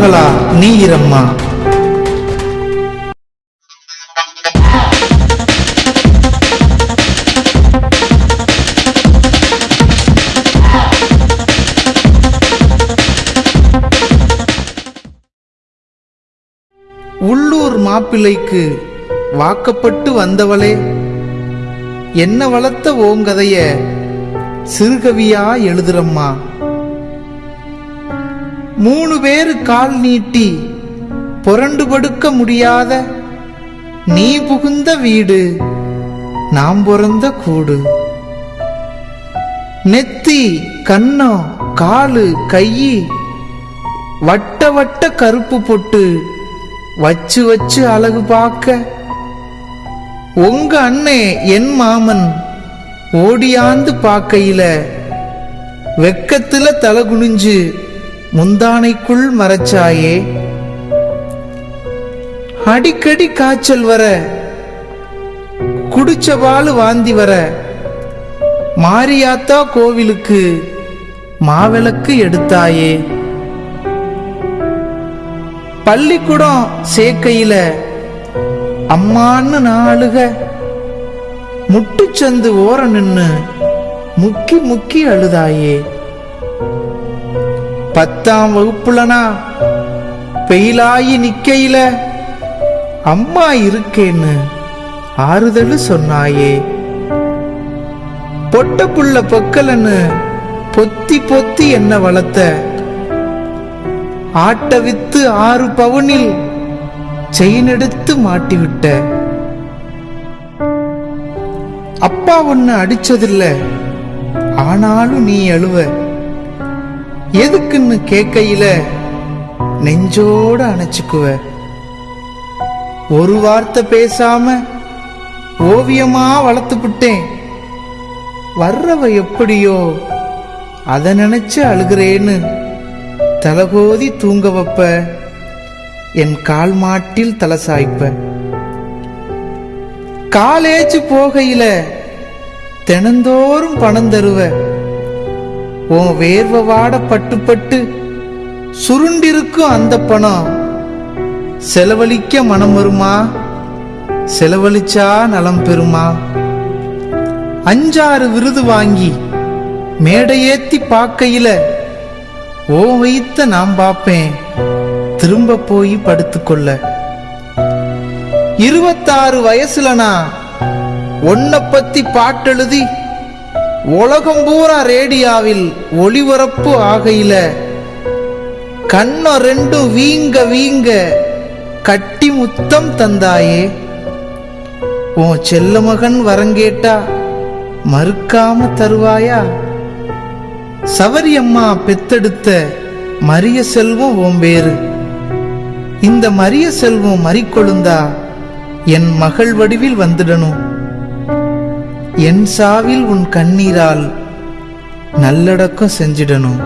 மகளா நீ இரம்மா உள்ளூர் மாப்பிள்ளைக்கு வாக்கப்பட்டு வந்தவளே என்ன வளர்த்த ஓங்கதைய சிறுகவியா எழுதுறம்மா. மூணு பேரு கால் நீட்டி புரண்டு படுக்க முடியாத நீ புகுந்த வீடு நாம் பிறந்த கூடு. நெத்தி கண்ணம் காலு கையி வட்ட வட்ட கருப்பு பொட்டு வச்சு வச்சு அழகு பார்க்க. உங்க அண்ணே என் மாமன் ஓடியாந்து பார்க்கையில வெக்கத்துல தலை குனிஞ்சு முந்தானைக்குள் மறைச்சாயே. அடிக்கடி காய்ச்சல் வர குடிச்சபாலு வாந்தி வர மாரியாத்தா கோவிலுக்கு மாவிளக்கு எடுத்தாயே. பள்ளிக்கூடம் சேர்க்கையில அம்மான்னு நாளுக முட்டுச்சந்து ஓர நின்னு முக்கி முக்கி அழுதாயே. பத்தாம் வகுப்புலனா? பெயிலாயி நிக்கையில அம்மா இருக்கேன்னு ஆறுதல் சொன்னாயே. பொட்ட புள்ள பொக்கலன்னு பொத்தி பொத்தி என்ன வளர்த்த? ஆட்ட வித்து ஆறு பவுனில் செயின் எடுத்து மாட்டிவிட்ட. அப்பா ஒன்னு அடிச்சதில்ல ஆனாலும் நீ அழுவ. எதுக்குன்னு கேட்கையில நெஞ்சோட அணைச்சுக்குவ. ஒரு வார்த்தை பேசாம ஓவியமா வளர்த்துப்புட்டேன் வர்றவ எப்படியோ அதை நினைச்சு அழுகிறேன்னு தலகோதி தூங்க வைப்ப. என் கால் மாட்டில் தலை சாய்ப்ப. காலேஜ் போகையில தினந்தோறும் பணம் தருவ. உன் வேர்வவாட பட்டு பட்டு சுருண்டிருக்கும் அந்த பணம். செலவழிக்க மனம் வருமா? செலவழிச்சா நலம் பெறுமா? அஞ்சாறு விருது வாங்கி மேடையேத்தி பார்க்கையில ஓ வைத்த நான் பார்ப்பேன். திரும்ப போய் படுத்துக்கொள்ள இருபத்தாறு வயசுல நான் உன்னை பத்தி பாட்டெழுதி உலகம் பூரா ரேடியாவில் ஒளிபரப்பு ஆகையில கண்ண ரெண்டும் வீங்க வீங்க கட்டி முத்தம் தந்தாயே. உன் செல்ல மகன் வரங்கேட்டா மறுக்காம தருவாயா? சவரியம்மா பெத்தெடுத்த மரிய செல்வம் உன் பேரு இந்த மரிய செல்வம் மறிக்கொழுந்தா என் மகள் வடிவில் வந்துடணும். என் சாவில் உன் கண்ணீரால் நல்லடக்கம் செஞ்சிடணும்.